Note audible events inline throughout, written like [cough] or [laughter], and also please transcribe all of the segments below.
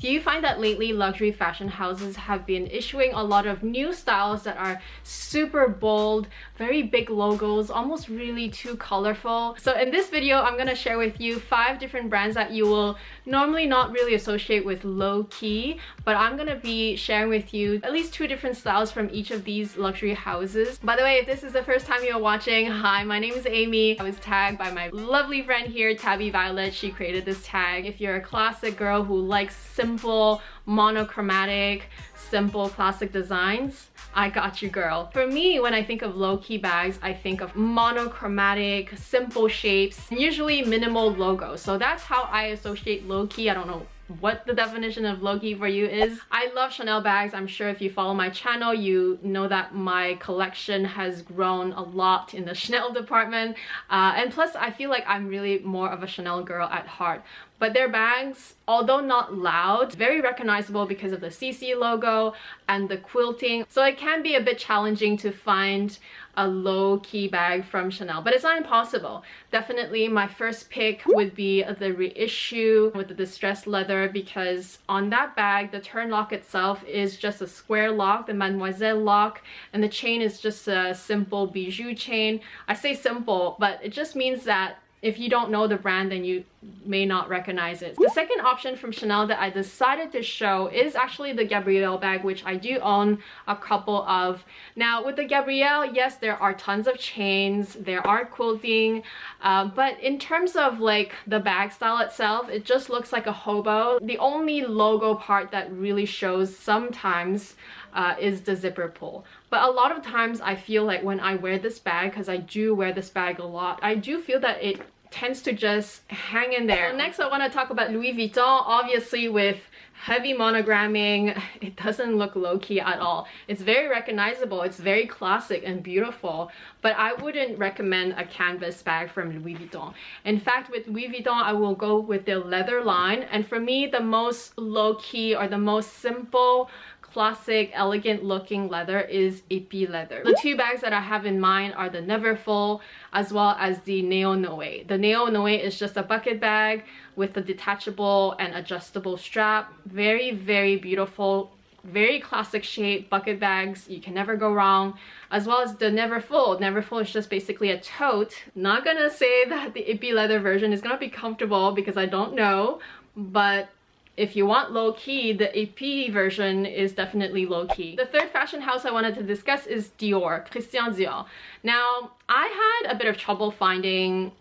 Do you find that lately luxury fashion houses have been issuing a lot of new styles that are super bold, very big logos, almost really too colorful? So in this video, I'm gonna share with you five different brands that you will normally not really associate with low-key, but I'm gonna be sharing with you at least two different styles from each of these luxury houses. By the way, if this is the first time you're watching, hi, my name is Amy. I was tagged by my lovely friend here, Tabby Violet. She created this tag. If you're a classic girl who likes simple, monochromatic, simple classic designs, I got you girl. For me, when I think of low-key bags, I think of monochromatic, simple shapes, usually minimal logos. So that's how I associate low-key. I don't know what the definition of low-key for you is. I love Chanel bags. I'm sure if you follow my channel, you know that my collection has grown a lot in the [laughs] Chanel department. Uh, and plus, I feel like I'm really more of a Chanel girl at heart. But their bags, although not loud, very recognizable because of the CC logo and the quilting. So it can be a bit challenging to find a low-key bag from Chanel, but it's not impossible. Definitely my first pick would be the reissue with the distressed leather because on that bag, the turn lock itself is just a square lock, the Mademoiselle lock, and the chain is just a simple bijou chain. I say simple, but it just means that if you don't know the brand then you may not recognize it. The second option from Chanel that I decided to show is actually the Gabrielle bag which I do own a couple of. Now with the Gabrielle yes there are tons of chains, there are quilting uh, but in terms of like the bag style itself it just looks like a hobo. The only logo part that really shows sometimes uh, is the zipper pull. But a lot of times I feel like when I wear this bag, because I do wear this bag a lot, I do feel that it tends to just hang in there. So next I want to talk about Louis Vuitton, obviously with heavy monogramming, [laughs] it doesn't look low-key at all. It's very recognizable, it's very classic and beautiful, but I wouldn't recommend a canvas bag from Louis Vuitton. In fact, with Louis Vuitton, I will go with their leather line, and for me, the most low-key or the most simple classic, elegant looking leather is Epi leather. The two bags that I have in mind are the Neverfull as well as the Neo Noe. The Neo Noe is just a bucket bag with a detachable and adjustable strap. Very, very beautiful very classic shape bucket bags you can never go wrong as well as the Neverfull Neverfull is just basically a tote not gonna say that the Epi leather version is gonna be comfortable because i don't know but if you want low-key, the Epi version is definitely low-key. The third fashion house I wanted to discuss is Dior, Christian Dior. Now, I had a bit of trouble finding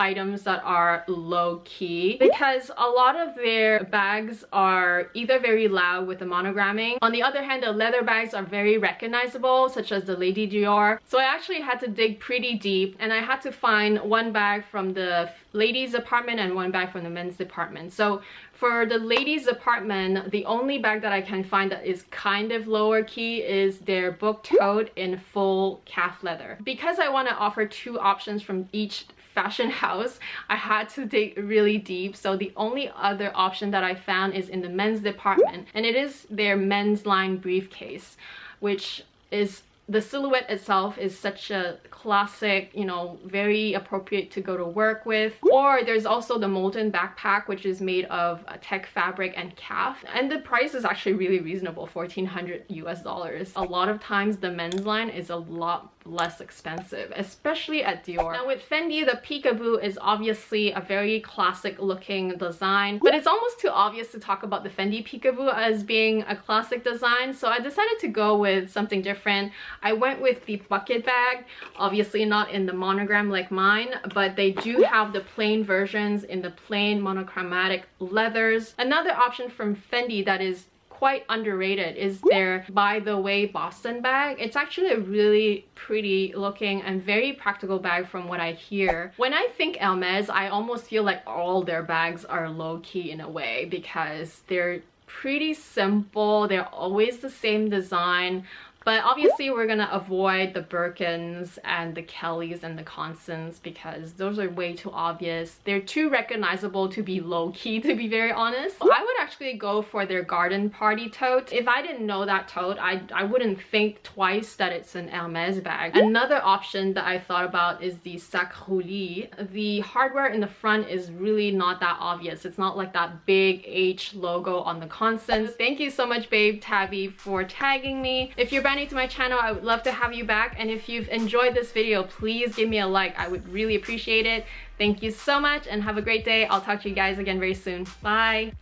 items that are low-key because a lot of their bags are either very loud with the monogramming. On the other hand, the leather bags are very recognizable, such as the Lady Dior. So I actually had to dig pretty deep and I had to find one bag from the ladies department and one bag from the men's department. So for the ladies department, the only bag that I can find that is kind of lower key is their book tote in full calf leather. Because I want to offer two options from each fashion [laughs] house i had to dig really deep so the only other option that i found is in the men's department and it is their men's line briefcase which is the silhouette itself is such a classic, you know, very appropriate to go to work with. Or there's also the Molton backpack, which is made of tech fabric and calf. And the price is actually really reasonable, 1400 US dollars. A lot of times the men's line is a lot less expensive, especially at Dior. Now with Fendi, the peekaboo is obviously a very classic looking design, but it's almost too obvious to talk about the Fendi peekaboo as being a classic design, so I decided to go with something different. I went with the bucket bag, obviously not in the monogram like mine, but they do have the plain versions in the plain monochromatic leathers. Another option from Fendi that is quite underrated is their By the Way Boston bag. It's actually a really pretty looking and very practical bag from what I hear. When I think Hermes, I almost feel like all their bags are low-key in a way because they're pretty simple. They're always the same design But obviously we're gonna avoid the Birkins and the Kellys and the Constance because those are way too obvious. They're too recognizable to be low-key to be very honest. I would actually go for their garden party tote. If I didn't know that tote, I, I wouldn't think twice that it's an Hermes bag. Another option that I thought about is the Sac Roulis. The hardware in the front is really not that obvious. It's not like that big H logo on the Constance. Thank you so much babe Tabby for tagging me. If you're brand new to my channel, I would love to have you back. And if you've enjoyed this video, please give me a like. I would really appreciate it. Thank you so much and have a great day. I'll talk to you guys again very soon. Bye!